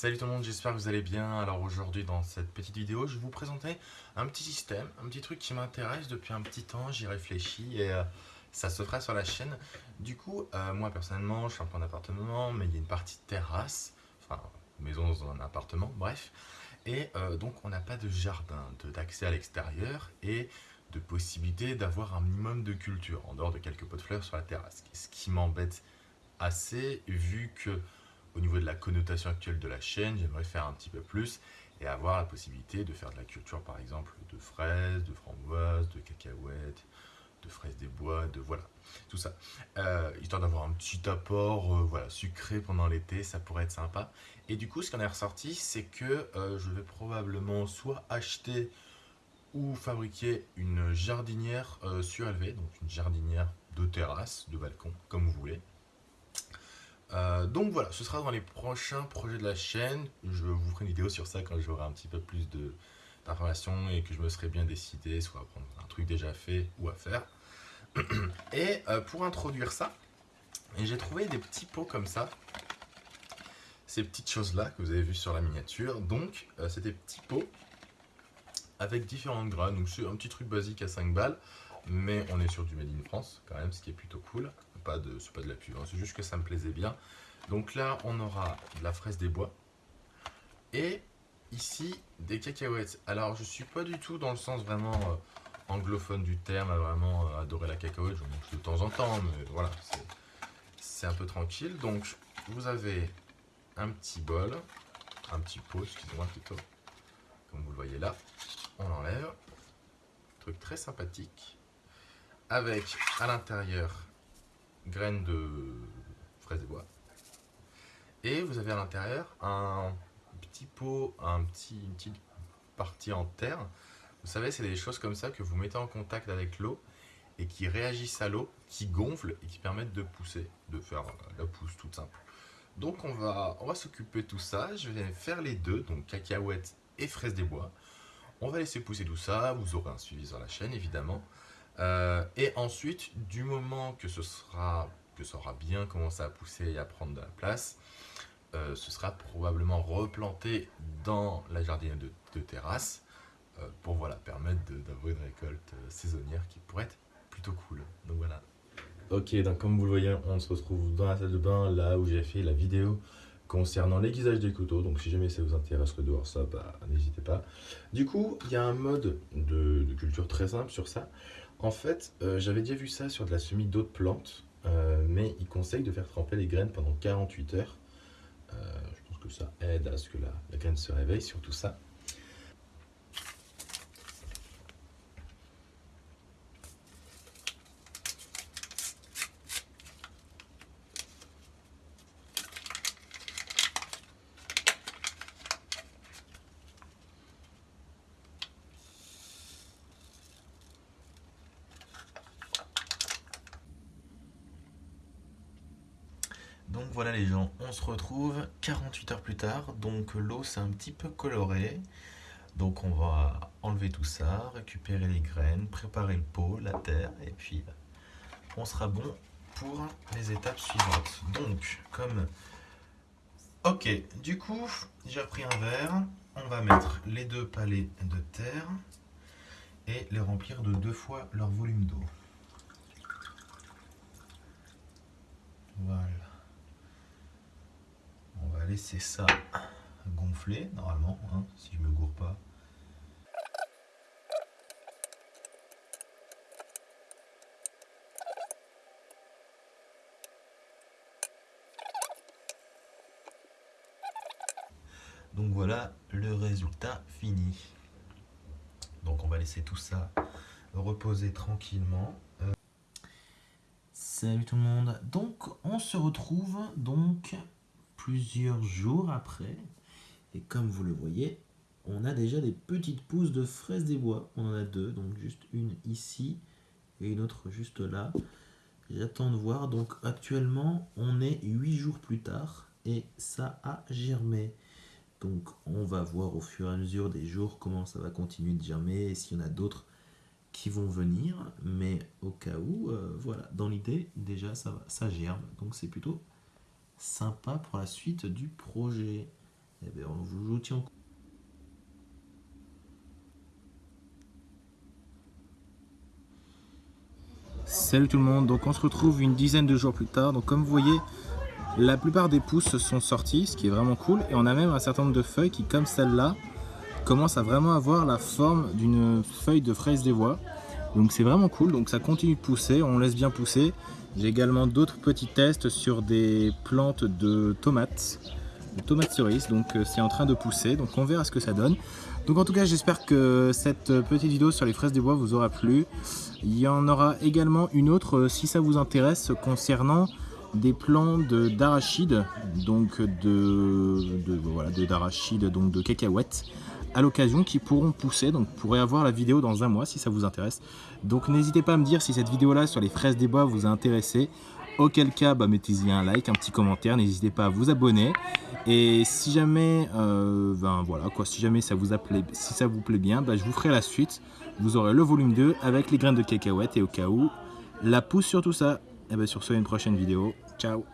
Salut tout le monde, j'espère que vous allez bien. Alors aujourd'hui dans cette petite vidéo, je vais vous présenter un petit système, un petit truc qui m'intéresse depuis un petit temps, j'y réfléchis et euh, ça se fera sur la chaîne. Du coup, euh, moi personnellement, je suis en appartement, mais il y a une partie terrasse, enfin maison dans un appartement, bref. Et euh, donc on n'a pas de jardin, d'accès à l'extérieur et de possibilité d'avoir un minimum de culture, en dehors de quelques pots de fleurs sur la terrasse. Ce qui m'embête assez vu que au niveau de la connotation actuelle de la chaîne, j'aimerais faire un petit peu plus et avoir la possibilité de faire de la culture par exemple de fraises, de framboises, de cacahuètes, de fraises des bois, de voilà, tout ça. Euh, histoire d'avoir un petit apport euh, voilà, sucré pendant l'été, ça pourrait être sympa. Et du coup, ce qu'on est ressorti, c'est que euh, je vais probablement soit acheter ou fabriquer une jardinière surélevée, donc une jardinière de terrasse, de balcon, comme vous voulez. Euh, donc voilà, ce sera dans les prochains projets de la chaîne. Je vous ferai une vidéo sur ça quand j'aurai un petit peu plus d'informations et que je me serai bien décidé, soit à prendre un truc déjà fait ou à faire. Et euh, pour introduire ça, j'ai trouvé des petits pots comme ça. Ces petites choses-là que vous avez vues sur la miniature. Donc, euh, c'est des petits pots avec différentes graines. Donc, c'est un petit truc basique à 5 balles. Mais on est sur du Made in France, quand même, ce qui est plutôt cool pas de, pas de la pub, hein. c'est juste que ça me plaisait bien. Donc là, on aura de la fraise des bois. Et ici, des cacahuètes. Alors, je suis pas du tout dans le sens vraiment euh, anglophone du terme, à vraiment euh, adorer la cacahuète. Je mange de temps en temps, mais voilà, c'est un peu tranquille. Donc, vous avez un petit bol, un petit pot, excusez-moi plutôt, comme vous le voyez là. On l'enlève. Truc très sympathique. Avec à l'intérieur graines de fraises et bois. Et vous avez à l'intérieur un petit pot, un petit, une petite partie en terre. Vous savez, c'est des choses comme ça que vous mettez en contact avec l'eau et qui réagissent à l'eau, qui gonflent et qui permettent de pousser, de faire la pousse toute simple. Donc on va, on va s'occuper de tout ça. Je vais faire les deux, donc cacahuètes et fraises des bois. On va laisser pousser tout ça. Vous aurez un suivi sur la chaîne, évidemment. Euh, et ensuite, du moment que ce sera, que ça aura bien commencé à pousser et à prendre de la place, euh, ce sera probablement replanté dans la jardinière de, terrasse euh, pour voilà, permettre d'avoir une récolte saisonnière qui pourrait être plutôt cool. Donc voilà. Ok, donc comme vous le voyez, on se retrouve dans la salle de bain, là où j'ai fait la vidéo concernant l'aiguisage des couteaux. Donc si jamais ça vous intéresse de voir ça, bah, n'hésitez pas. Du coup, il y a un mode de, culture très simple sur ça. En fait, euh, j'avais déjà vu ça sur de la semis d'autres plantes, euh, mais il conseille de faire tremper les graines pendant 48 heures. Euh, je pense que ça aide à ce que la, la graine se réveille, surtout ça. Donc voilà les gens, on se retrouve 48 heures plus tard, donc l'eau c'est un petit peu coloré. Donc on va enlever tout ça, récupérer les graines, préparer le pot, la terre, et puis on sera bon pour les étapes suivantes. Donc, comme... Ok, du coup, j'ai repris un verre, on va mettre les deux palets de terre et les remplir de deux fois leur volume d'eau. Voilà laisser ça gonfler normalement, hein, si je me gourre pas. Donc voilà le résultat fini. Donc on va laisser tout ça reposer tranquillement. Euh, Salut tout le monde. Donc on se retrouve donc plusieurs jours après. Et comme vous le voyez, on a déjà des petites pousses de fraises des bois. On en a deux, donc juste une ici et une autre juste là. J'attends de voir. Donc actuellement, on est 8 jours plus tard et ça a germé. Donc on va voir au fur et à mesure des jours comment ça va continuer de germer et s'il y en a d'autres qui vont venir. Mais au cas où, euh, voilà, dans l'idée, déjà ça, va, ça germe. Donc c'est plutôt sympa pour la suite du projet. Eh tient Salut tout le monde, donc on se retrouve une dizaine de jours plus tard. Donc comme vous voyez, la plupart des pousses sont sorties, ce qui est vraiment cool. Et on a même un certain nombre de feuilles qui, comme celle-là, commencent à vraiment avoir la forme d'une feuille de fraise des voies. Donc c'est vraiment cool, donc ça continue de pousser, on laisse bien pousser. J'ai également d'autres petits tests sur des plantes de tomates, de tomates cerises, donc euh, c'est en train de pousser, donc on verra ce que ça donne. Donc en tout cas j'espère que cette petite vidéo sur les fraises des bois vous aura plu. Il y en aura également une autre euh, si ça vous intéresse concernant des plants d'arachide, donc de, de voilà, d'arachide, donc de cacahuètes à l'occasion qui pourront pousser. Donc vous pourrez avoir la vidéo dans un mois si ça vous intéresse. Donc n'hésitez pas à me dire si cette vidéo là sur les fraises des bois vous a intéressé. Auquel cas, bah, mettez-y un like, un petit commentaire, n'hésitez pas à vous abonner. Et si jamais, euh, ben, voilà, quoi, si jamais ça vous, appelait, si ça vous plaît bien, bah, je vous ferai la suite. Vous aurez le volume 2 avec les graines de cacahuètes et au cas où, la pousse sur tout ça. Et bien sur ce, une prochaine vidéo. Ciao